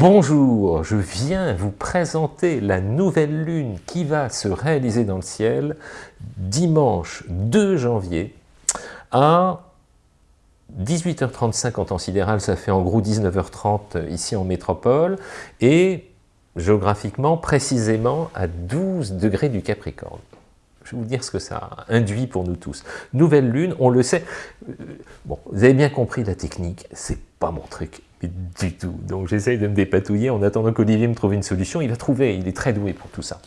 Bonjour, je viens vous présenter la nouvelle lune qui va se réaliser dans le ciel dimanche 2 janvier à 18h35 en temps sidéral, ça fait en gros 19h30 ici en métropole, et géographiquement, précisément à 12 degrés du Capricorne. Je vais vous dire ce que ça induit pour nous tous. Nouvelle lune, on le sait. Euh, bon, vous avez bien compris la technique, c'est pas mon truc du tout. Donc j'essaye de me dépatouiller en attendant qu'Olivier me trouve une solution. Il a trouvé, il est très doué pour tout ça.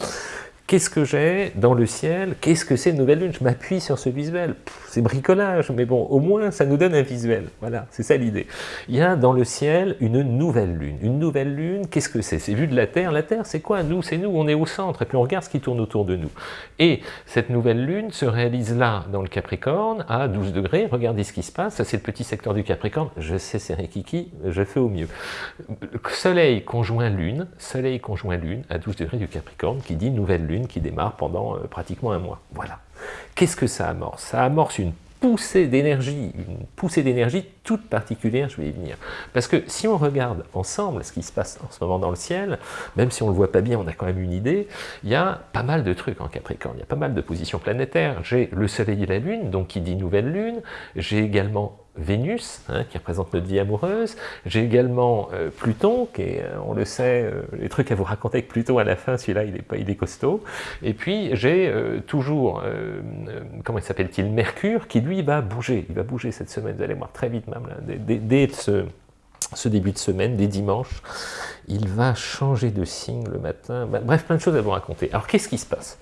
Qu'est-ce que j'ai dans le ciel? Qu'est-ce que c'est une nouvelle lune? Je m'appuie sur ce visuel. C'est bricolage, mais bon, au moins ça nous donne un visuel. Voilà, c'est ça l'idée. Il y a dans le ciel une nouvelle lune. Une nouvelle lune, qu'est-ce que c'est? C'est vu de la Terre. La Terre, c'est quoi? Nous, c'est nous, on est au centre, et puis on regarde ce qui tourne autour de nous. Et cette nouvelle lune se réalise là, dans le Capricorne, à 12 degrés. Regardez ce qui se passe. Ça, c'est le petit secteur du Capricorne. Je sais, c'est Rikiki, je fais au mieux. Soleil conjoint lune, Soleil conjoint lune, à 12 degrés du Capricorne, qui dit nouvelle lune qui démarre pendant euh, pratiquement un mois. Voilà. Qu'est-ce que ça amorce? Ça amorce une poussée d'énergie, une poussée d'énergie toute particulière, je vais y venir. Parce que si on regarde ensemble ce qui se passe en ce moment dans le ciel, même si on ne le voit pas bien, on a quand même une idée, il y a pas mal de trucs en Capricorne, il y a pas mal de positions planétaires. J'ai le Soleil et la Lune, donc qui dit nouvelle Lune, j'ai également Vénus, hein, qui représente notre vie amoureuse. J'ai également euh, Pluton, qui est, euh, on le sait, euh, les trucs à vous raconter avec Pluton à la fin, celui-là, il, est, il est costaud. Et puis, j'ai toujours, comment il s'appelle-t-il, Mercure, qui lui va bouger. Il va bouger cette semaine, vous allez voir très vite même, là, dès, dès ce, ce début de semaine, des dimanches, il va changer de signe le matin, bah, bref, plein de choses à vous raconter. Alors, qu'est-ce qui se passe?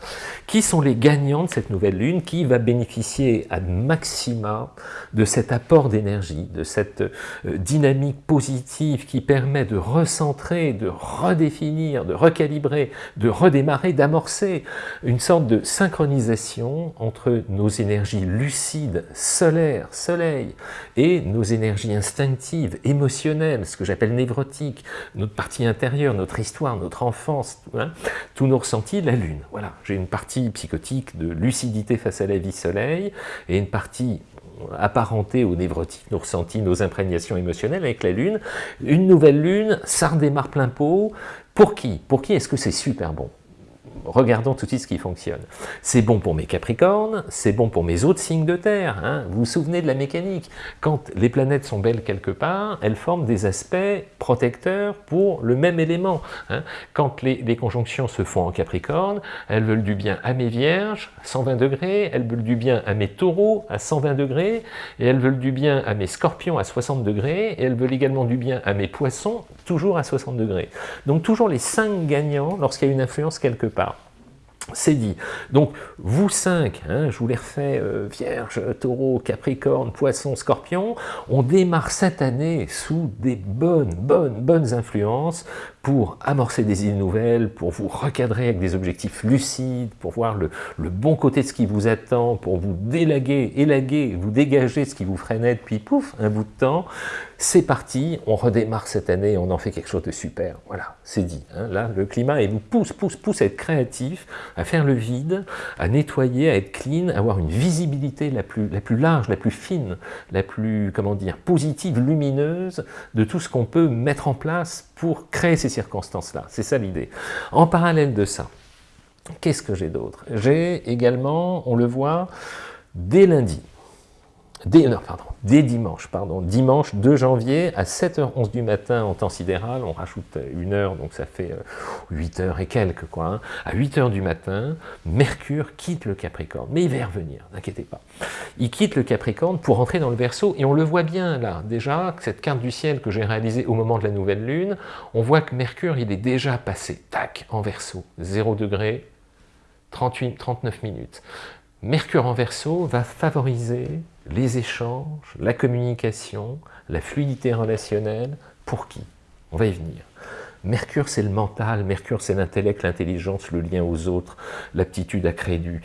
Qui sont les gagnants de cette nouvelle lune Qui va bénéficier à maxima de cet apport d'énergie, de cette euh, dynamique positive qui permet de recentrer, de redéfinir, de recalibrer, de redémarrer, d'amorcer une sorte de synchronisation entre nos énergies lucides, solaires, soleil, et nos énergies instinctives, émotionnelles, ce que j'appelle névrotiques, notre partie intérieure, notre histoire, notre enfance, hein, tous nos ressentis, la Lune. Voilà, j'ai une partie psychotique de lucidité face à la vie soleil, et une partie apparentée aux névrotiques, nos ressentis, nos imprégnations émotionnelles avec la Lune. Une nouvelle Lune, ça redémarre plein pot. Pour qui? Pour qui est-ce que c'est super bon? Regardons tout de suite ce qui fonctionne. C'est bon pour mes Capricornes, c'est bon pour mes autres signes de Terre. Hein. Vous vous souvenez de la mécanique Quand les planètes sont belles quelque part, elles forment des aspects protecteurs pour le même élément. Hein. Quand les, conjonctions se font en Capricorne, elles veulent du bien à mes Vierges, 120 degrés, elles veulent du bien à mes Taureaux, à 120 degrés, et elles veulent du bien à mes Scorpions, à 60 degrés, et elles veulent également du bien à mes Poissons, toujours à 60 degrés. Donc toujours les cinq gagnants lorsqu'il y a une influence quelque part. C'est dit. Donc, vous cinq, hein, je vous les refais, euh, Vierge, Taureau, Capricorne, Poisson, Scorpion, on démarre cette année sous des bonnes, bonnes, bonnes influences pour amorcer des idées nouvelles, pour vous recadrer avec des objectifs lucides, pour voir le, bon côté de ce qui vous attend, pour vous délaguer, élaguer, vous dégager ce qui vous freinait depuis, pouf, un bout de temps. C'est parti, on redémarre cette année, on en fait quelque chose de super. Voilà, c'est dit. Hein. Là, le climat, il vous pousse, pousse, pousse à être créatif, à faire le vide, à nettoyer, à être clean, à avoir une visibilité la plus, la plus large, la plus fine, la plus, comment dire, positive, lumineuse de tout ce qu'on peut mettre en place pour créer ces circonstances-là. C'est ça l'idée. En parallèle de ça, qu'est-ce que j'ai d'autre? J'ai également, on le voit, dès lundi, dès, pardon, dès dimanche, pardon, dimanche 2 janvier à 7h11 du matin en temps sidéral, on rajoute une heure, donc ça fait 8 euh, et quelques, quoi. Hein. À 8 heures du matin, Mercure quitte le Capricorne, mais il va y revenir, n'inquiétez pas. Il quitte le Capricorne pour entrer dans le Verseau, et on le voit bien là, déjà, cette carte du ciel que j'ai réalisée au moment de la nouvelle lune, on voit que Mercure, il est déjà passé, tac, en Verseau, 0 degré, 38, 39 minutes. Mercure en Verseau va favoriser les échanges, la communication, la fluidité relationnelle, pour qui? On va y venir. Mercure, c'est le mental, Mercure, c'est l'intellect, l'intelligence, le lien aux autres, l'aptitude à créer du,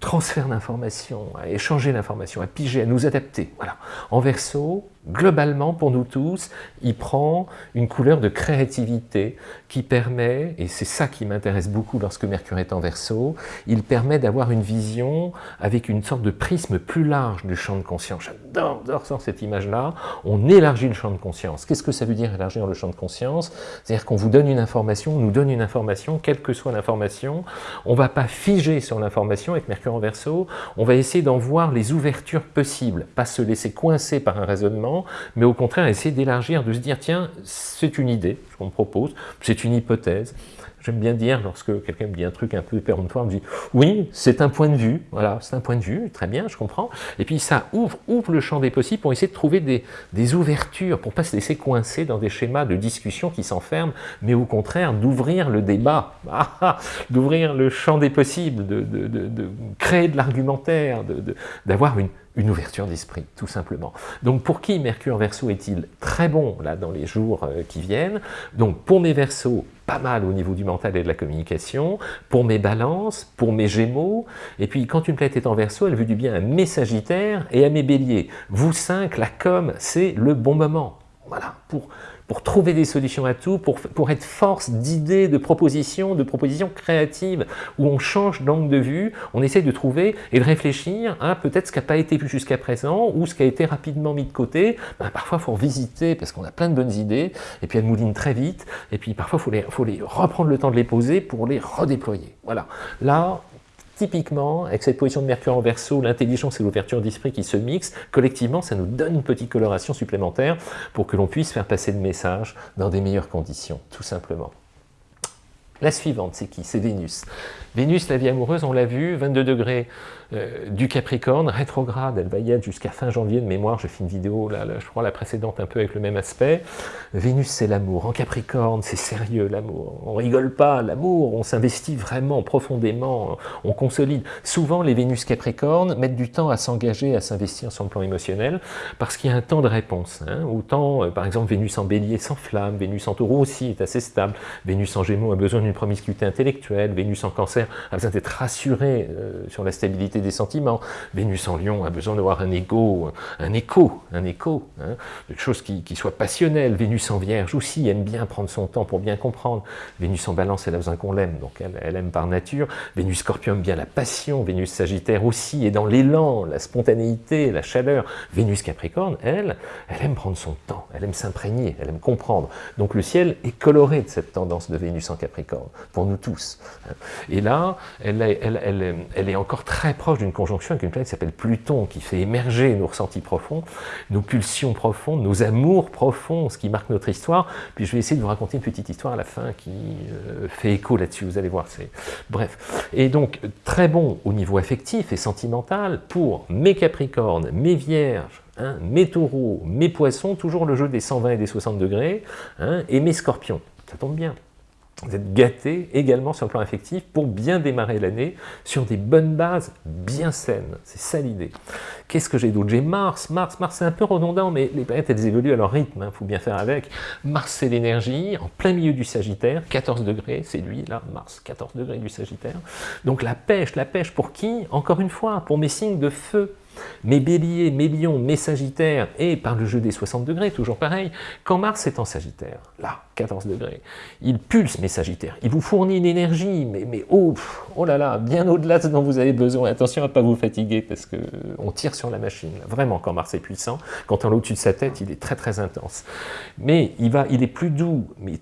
transfert d'informations, à échanger l'information, à piger, à nous adapter. Voilà. En verso, globalement, pour nous tous, il prend une couleur de créativité qui permet, et c'est ça qui m'intéresse beaucoup lorsque Mercure est en Verseau, il permet d'avoir une vision avec une sorte de prisme plus large du champ de conscience. J'adore, cette image-là. On élargit le champ de conscience. Qu'est-ce que ça veut dire élargir le champ de conscience? C'est-à-dire qu'on vous donne une information, on nous donne une information, quelle que soit l'information, on ne va pas figer sur l'information avec Mercure en Verseau, on va essayer d'en voir les ouvertures possibles, pas se laisser coincer par un raisonnement, mais au contraire essayer d'élargir, de se dire tiens, c'est une idée qu'on me propose, c'est une hypothèse, J'aime bien dire, lorsque quelqu'un me dit un truc un peu péremptoire, me dit « Oui, c'est un point de vue, voilà, c'est un point de vue, très bien, je comprends. » Et puis ça ouvre, ouvre le champ des possibles pour essayer de trouver des, des ouvertures, pour ne pas se laisser coincer dans des schémas de discussion qui s'enferment, mais au contraire d'ouvrir le débat, ah, ah, d'ouvrir le champ des possibles, de, de, de, de créer de l'argumentaire, d'avoir une, une ouverture d'esprit, tout simplement. Donc pour qui Mercure Verseau est-il très bon là dans les jours euh, qui viennent? Donc pour mes Verseaux, pas mal au niveau du mental et de la communication, pour mes balances, pour mes gémeaux, et puis quand une planète est en Verseau, elle veut du bien à mes sagittaires et à mes béliers. Vous cinq, la com, c'est le bon moment. Voilà, pour pour trouver des solutions à tout, pour, pour être force d'idées, de propositions, de propositions créatives, où on change d'angle de vue, on essaie de trouver et de réfléchir à peut-être ce qui n'a pas été vu jusqu'à présent, ou ce qui a été rapidement mis de côté. Ben, parfois, il faut visiter, parce qu'on a plein de bonnes idées, et puis elles moulinent très vite, et puis parfois, il faut, les, faut les reprendre le temps de les poser pour les redéployer. Voilà. Là, Typiquement, avec cette position de Mercure en Verseau, l'intelligence et l'ouverture d'esprit qui se mixent, collectivement, ça nous donne une petite coloration supplémentaire pour que l'on puisse faire passer le message dans des meilleures conditions, tout simplement. La suivante, c'est qui? C'est Vénus. Vénus, la vie amoureuse, on l'a vu, 22 degrés euh, du Capricorne, rétrograde, elle va y être jusqu'à fin janvier de mémoire, j'ai fait une vidéo, là, je crois la précédente un peu avec le même aspect. Vénus c'est l'amour, en Capricorne c'est sérieux l'amour, on rigole pas, l'amour, on s'investit vraiment profondément, on consolide. Souvent les Vénus Capricorne mettent du temps à s'engager, à s'investir sur le plan émotionnel, parce qu'il y a un temps de réponse. Hein. Autant, euh, par exemple, Vénus en bélier s'enflamme, Vénus en taureau aussi est assez stable, Vénus en gémeaux a besoin d'une promiscuité intellectuelle, Vénus en cancer a besoin d'être rassurée euh, sur la stabilité des sentiments. Vénus en lion a besoin d'avoir un écho, un écho, un écho, hein, quelque chose qui, soit passionnel. Vénus en vierge aussi aime bien prendre son temps pour bien comprendre. Vénus en balance, elle a besoin qu'on l'aime, donc elle, aime par nature. Vénus scorpion aime bien la passion, Vénus sagittaire aussi est dans l'élan, la spontanéité, la chaleur. Vénus capricorne, elle, elle aime prendre son temps, elle aime s'imprégner, elle aime comprendre. Donc le ciel est coloré de cette tendance de Vénus en capricorne, pour nous tous. Hein. Et là, elle, elle est encore très proche d'une conjonction avec une planète qui s'appelle Pluton, qui fait émerger nos ressentis profonds, nos pulsions profondes, nos amours profonds, ce qui marque notre histoire. Puis je vais essayer de vous raconter une petite histoire à la fin qui euh, fait écho là-dessus, vous allez voir. Bref. Et donc, très bon au niveau affectif et sentimental pour mes Capricornes, mes Vierges, hein, mes Taureaux, mes Poissons, toujours le jeu des 120 et des 60 degrés, hein, et mes Scorpions. Ça tombe bien vous êtes gâté également sur le plan affectif pour bien démarrer l'année sur des bonnes bases bien saines. C'est ça l'idée. Qu'est-ce que j'ai d'autre? J'ai Mars. Mars, Mars c'est un peu redondant, mais les planètes elles évoluent à leur rythme, il hein, faut bien faire avec. Mars c'est l'énergie, en plein milieu du Sagittaire, 14 degrés, c'est lui là, Mars, 14 degrés du Sagittaire. Donc la pêche, la pêche pour qui? Encore une fois, pour mes signes de feu mes béliers, mes lions, mes sagittaires, et par le jeu des 60 degrés, toujours pareil, quand Mars est en sagittaire, là, 14 degrés, il pulse mes sagittaires, il vous fournit une énergie, mais, oh, oh là là, bien au-delà de ce dont vous avez besoin. Attention à ne pas vous fatiguer, parce qu'on tire sur la machine, vraiment, quand Mars est puissant, quand on est au-dessus de sa tête, il est très très intense. Mais il, va, il est plus doux, mais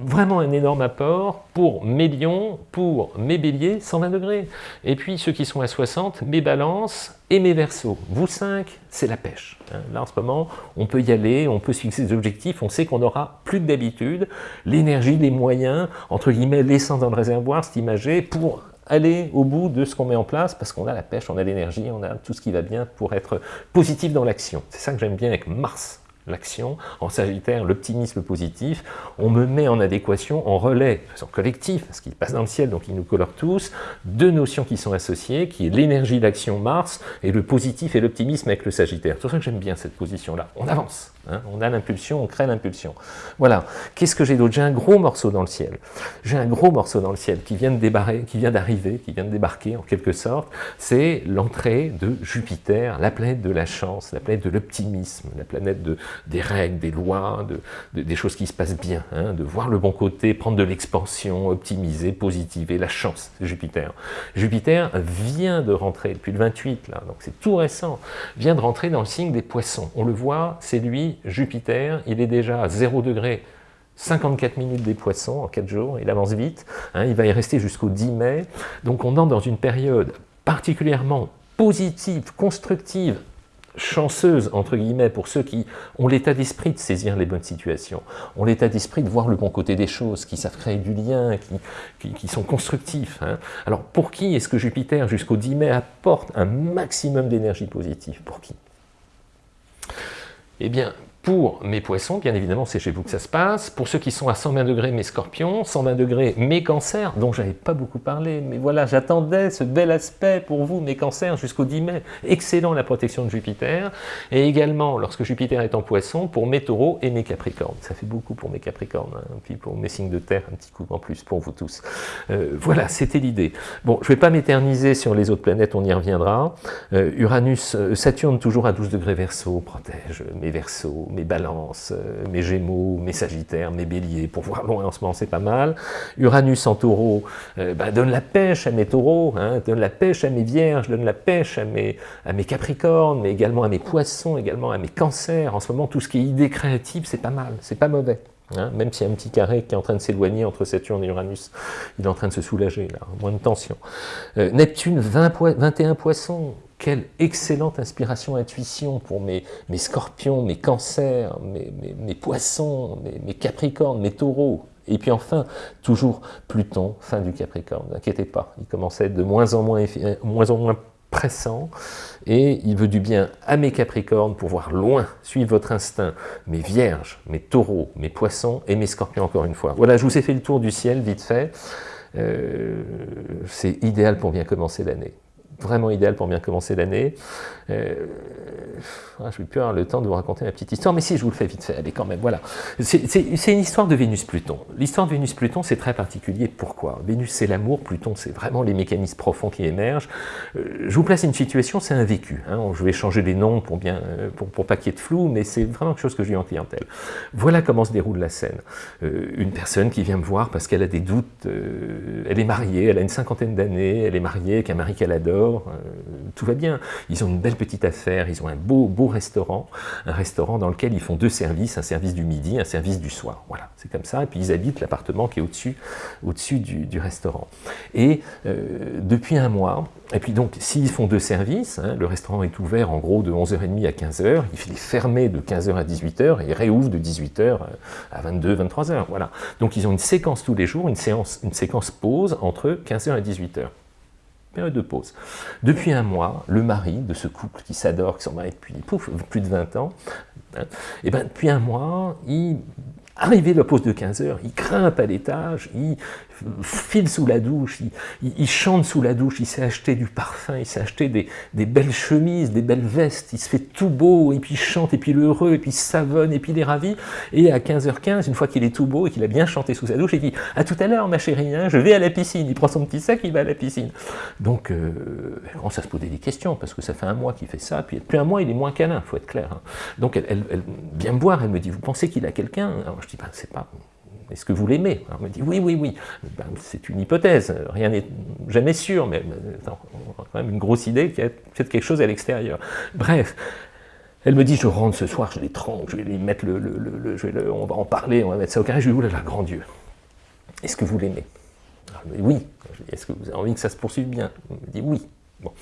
vraiment un énorme apport pour mes lions, pour mes béliers, 120 degrés. Et puis ceux qui sont à 60, mes balances et mes versos. Vous cinq, c'est la pêche. Hein. Là en ce moment, on peut y aller, on peut fixer des objectifs, on sait qu'on aura plus que d'habitude l'énergie, les moyens, entre guillemets l'essence dans le réservoir, c'est imagé, pour aller au bout de ce qu'on met en place, parce qu'on a la pêche, on a l'énergie, on a tout ce qui va bien pour être positif dans l'action. C'est ça que j'aime bien avec Mars l'action, en Sagittaire, l'optimisme positif, on me met en adéquation, en relais, de façon collective, parce qu'il passe dans le ciel, donc il nous colore tous, deux notions qui sont associées, qui est l'énergie d'action Mars, et le positif et l'optimisme avec le Sagittaire. C'est pour ça que j'aime bien cette position-là. On avance Hein. On a l'impulsion, on crée l'impulsion. Voilà. Qu'est-ce que j'ai d'autre? J'ai un gros morceau dans le ciel. J'ai un gros morceau dans le ciel qui vient d'arriver, qui vient de débarquer en quelque sorte. C'est l'entrée de Jupiter, la planète de la chance, la planète de l'optimisme, la planète de, des règles, des lois, de, des choses qui se passent bien, hein, de voir le bon côté, prendre de l'expansion, optimiser, positiver, la chance, Jupiter. Jupiter vient de rentrer depuis le 28, là, donc c'est tout récent, vient de rentrer dans le signe des poissons. On le voit, c'est lui, Jupiter, il est déjà à 0 degré 54 minutes des poissons en 4 jours, il avance vite, hein, il va y rester jusqu'au 10 mai, donc on entre dans une période particulièrement positive, constructive, chanceuse, entre guillemets, pour ceux qui ont l'état d'esprit de saisir les bonnes situations, ont l'état d'esprit de voir le bon côté des choses, qui savent créer du lien, qui, sont constructifs. Hein. Alors, pour qui est-ce que Jupiter, jusqu'au 10 mai, apporte un maximum d'énergie positive? Pour qui? Eh bien, pour mes poissons, bien évidemment, c'est chez vous que ça se passe. Pour ceux qui sont à 120 degrés, mes scorpions. 120 degrés, mes cancers, dont j'avais pas beaucoup parlé. Mais voilà, j'attendais ce bel aspect pour vous, mes cancers, jusqu'au 10 mai. Excellent la protection de Jupiter. Et également, lorsque Jupiter est en poisson, pour mes taureaux et mes capricornes. Ça fait beaucoup pour mes capricornes. Hein. Puis pour mes signes de terre, un petit coup en plus pour vous tous. Euh, voilà, c'était l'idée. Bon, je vais pas m'éterniser sur les autres planètes, on y reviendra. Euh, Uranus, euh, Saturne, toujours à 12 degrés verso, protège mes versos, mes balances, euh, mes gémeaux, mes sagittaires, mes béliers, pour voir loin en ce moment c'est pas mal. Uranus en taureau euh, bah, donne la pêche à mes taureaux, hein, donne la pêche à mes vierges, donne la pêche à mes, capricornes, mais également à mes poissons, également à mes cancers. En ce moment, tout ce qui est idée créative, c'est pas mal, c'est pas mauvais. Hein, même s'il y a un petit carré qui est en train de s'éloigner entre Saturne et Uranus, il est en train de se soulager, là, moins de tension. Euh, Neptune, 20 21 poissons, quelle excellente inspiration, intuition pour mes, scorpions, mes cancers, mes, poissons, mes, capricornes, mes taureaux. Et puis enfin, toujours Pluton, fin du Capricorne, n'inquiétez pas, il commence à être de moins en moins, euh, moins, en moins pressant, et il veut du bien à mes capricornes pour voir loin, suivre votre instinct, mes vierges, mes taureaux, mes poissons et mes scorpions encore une fois. Voilà, je vous ai fait le tour du ciel, vite fait. Euh, c'est idéal pour bien commencer l'année vraiment idéal pour bien commencer l'année. Euh, ah, je vais plus avoir le temps de vous raconter ma petite histoire, mais si, je vous le fais vite fait, allez quand même, voilà. C'est une histoire de Vénus-Pluton. L'histoire de Vénus-Pluton, c'est très particulier. Pourquoi? Vénus, c'est l'amour, Pluton, c'est vraiment les mécanismes profonds qui émergent. Euh, je vous place une situation, c'est un vécu. Hein. je vais changer les noms pour, bien, euh, pour, pour pas qu'il y ait de flou, mais c'est vraiment quelque chose que j'ai en clientèle. Voilà comment se déroule la scène. une personne qui vient me voir parce qu'elle a des doutes, elle est mariée, elle a une cinquantaine d'années, elle est mariée avec un mari qu'elle adore, tout va bien. Ils ont une belle petite affaire, ils ont un beau, beau restaurant, un restaurant dans lequel ils font deux services, un service du midi, un service du soir. Voilà, c'est comme ça. Et puis ils habitent l'appartement qui est au-dessus au du, restaurant. Et euh, depuis un mois, et puis donc s'ils font deux services, hein, le restaurant est ouvert en gros de 11h30 à 15h, il est fermé de 15h à 18h et il réouvre de 18h à 22, 23h. Voilà. Donc ils ont une séquence tous les jours, une, séance, une séquence pause entre 15h et 18h de pause. Depuis un mois, le mari de ce couple qui s'adore, qui sont mariés depuis plus de 20 ans, et hein, eh ben, depuis un mois, il Arrivé la pause de 15 heures, il grimpe à l'étage, il file sous la douche, il, chante sous la douche, il s'est acheté du parfum, il s'est acheté des, belles chemises, des belles vestes, il se fait tout beau, et puis il chante, et puis il heureux, et puis il savonne, et puis il est ravi. Et à 15h15, une fois qu'il est tout beau et qu'il a bien chanté sous sa douche, il dit « À tout à l'heure, ma chérie, hein, je vais à la piscine. » Il prend son petit sac, il va à la piscine. Donc, euh, on commence se poser des questions, parce que ça fait un mois qu'il fait ça, puis depuis un mois, il est moins câlin, il faut être clair. Hein. Donc, elle, vient me voir, elle me dit « Vous pensez qu'il a quelqu'un » je dis, ben, c'est pas... Est-ce que vous l'aimez? Elle me dit, oui, oui, oui. Ben, c'est une hypothèse, rien n'est jamais sûr, mais on a quand même une grosse idée qu'il y a peut-être quelque chose à l'extérieur. Bref, elle me dit, je rentre ce soir, je les trompe, je vais lui mettre le... le, on va en parler, on va mettre ça au carré. Je lui dis, oulala, grand Dieu, est-ce que vous l'aimez? Elle me dit, oui. Est-ce que vous avez envie que ça se poursuive bien? Elle me dit, oui. Bon.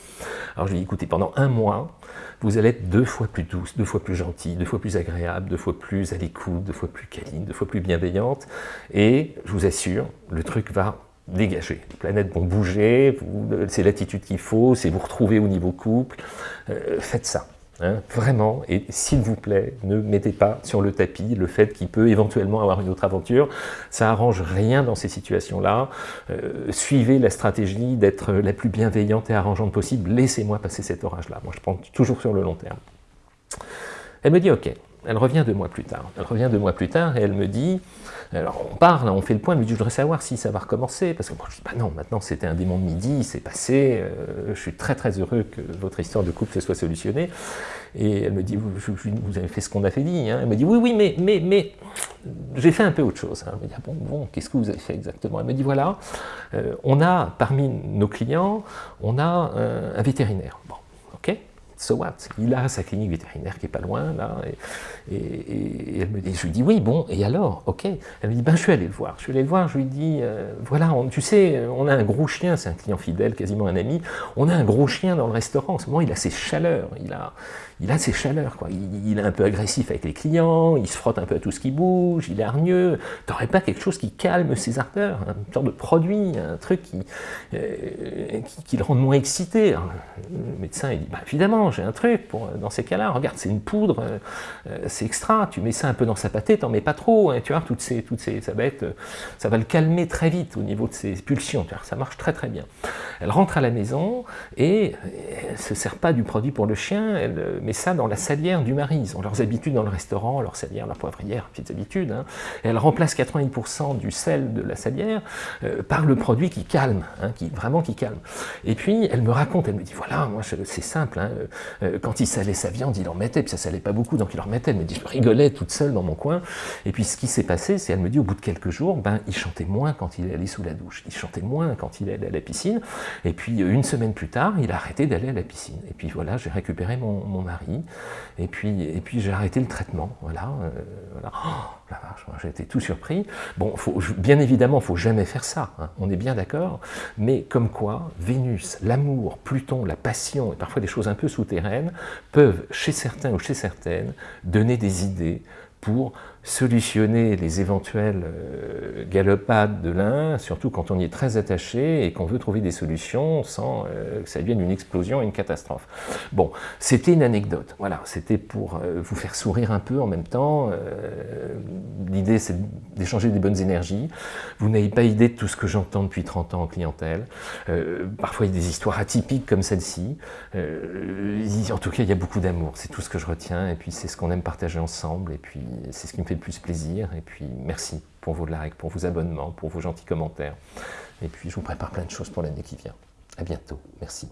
Alors je lui dis, écoutez, pendant un mois, vous allez être deux fois plus douce, deux fois plus gentille, deux fois plus agréable, deux fois plus à l'écoute, deux fois plus câline, deux fois plus bienveillante, et je vous assure, le truc va dégager. Les planètes vont bouger, c'est l'attitude qu'il faut, c'est vous retrouver au niveau couple, euh, faites ça. Hein, vraiment, et s'il vous plaît, ne mettez pas sur le tapis le fait qu'il peut éventuellement avoir une autre aventure. Ça arrange rien dans ces situations-là. Euh, suivez la stratégie d'être la plus bienveillante et arrangeante possible. Laissez-moi passer cet orage-là. Moi, je prends toujours sur le long terme. Elle me dit, ok, elle revient deux mois plus tard. Elle revient deux mois plus tard et elle me dit, alors on parle, on fait le point, elle me dit, je voudrais savoir si ça va recommencer, parce que moi je dis, bah non, maintenant c'était un démon de midi, c'est passé, euh, je suis très très heureux que votre histoire de couple se soit solutionnée. Et elle me dit, vous, avez fait ce qu'on a fait dit. Hein. Elle me dit, oui, oui, mais, mais, mais j'ai fait un peu autre chose. Hein. Elle me dit, ah bon, bon qu'est-ce que vous avez fait exactement? Elle me dit, voilà, euh, on a parmi nos clients, on a euh, un vétérinaire. So what? Il a sa clinique vétérinaire qui est pas loin, là, et, elle me dit, je lui dis, oui, bon, et alors? Ok. Elle me dit, ben, je suis allé le voir. Je suis allé le voir, je lui dis, euh, voilà, tu sais, on a un gros chien, c'est un client fidèle, quasiment un ami, on a un gros chien dans le restaurant. En ce moment, il a ses chaleurs, il a, il a ses chaleurs, quoi. Il, est un peu agressif avec les clients, il se frotte un peu à tout ce qui bouge, il est hargneux. T'aurais pas quelque chose qui calme ses ardeurs, un genre de produit, un truc qui, euh, qui, le rende moins excité? Le médecin, il dit, bah, évidemment, j'ai un truc pour, dans ces cas-là, regarde, c'est une poudre, euh, c'est extra, tu mets ça un peu dans sa pâtée, t'en mets pas trop, hein, tu vois, toutes ces, toutes ces, ça va ça va le calmer très vite au niveau de ses pulsions, ça marche très très bien. Elle rentre à la maison et elle se sert pas du produit pour le chien, elle met ça dans la salière du mari. Ils ont leurs habitudes dans le restaurant, leur salière, leur poivrière, petites habitudes. Hein. Elle remplace 80% du sel de la salière euh, par le produit qui calme, hein, vraiment qui calme. Et puis, elle me raconte, elle me dit, voilà, moi, c'est simple, euh, quand il salait sa viande, il en mettait, puis ça salait pas beaucoup, donc il en mettait. Elle me dit, je rigolais toute seule dans mon coin. Et puis, ce qui s'est passé, c'est, elle me dit, au bout de quelques jours, ben, il chantait moins quand il allait sous la douche. Il chantait moins quand il allait à la piscine. Et puis, une semaine plus tard, il a arrêté d'aller à la piscine. Et puis, voilà, j'ai récupéré mon, mari et puis, et puis j'ai arrêté le traitement. Voilà, euh. Oh, j'ai été tout surpris. Bon, bien évidemment, il faut jamais faire ça, hein. on est bien d'accord, mais comme quoi, Vénus, l'amour, Pluton, la passion, et parfois des choses un peu souterraines, peuvent, chez certains ou chez certaines, donner des idées pour solutionner les éventuelles euh, galopades de l'un, surtout quand on y est très attaché et qu'on veut trouver des solutions sans euh, que ça devienne une explosion une catastrophe. Bon, c'était une anecdote, voilà, c'était pour euh, vous faire sourire un peu en même temps. L'idée, c'est d'échanger des bonnes énergies. Vous n'avez pas idée de tout ce que j'entends depuis 30 ans en clientèle. parfois, il y a des histoires atypiques comme celle-ci. en tout cas, il y a beaucoup d'amour, c'est tout ce que je retiens, et puis c'est ce qu'on aime partager ensemble, et puis c'est ce qui me fait plus plaisir. Et puis merci pour vos likes, pour vos abonnements, pour vos gentils commentaires. Et puis je vous prépare plein de choses pour l'année qui vient. À bientôt. Merci.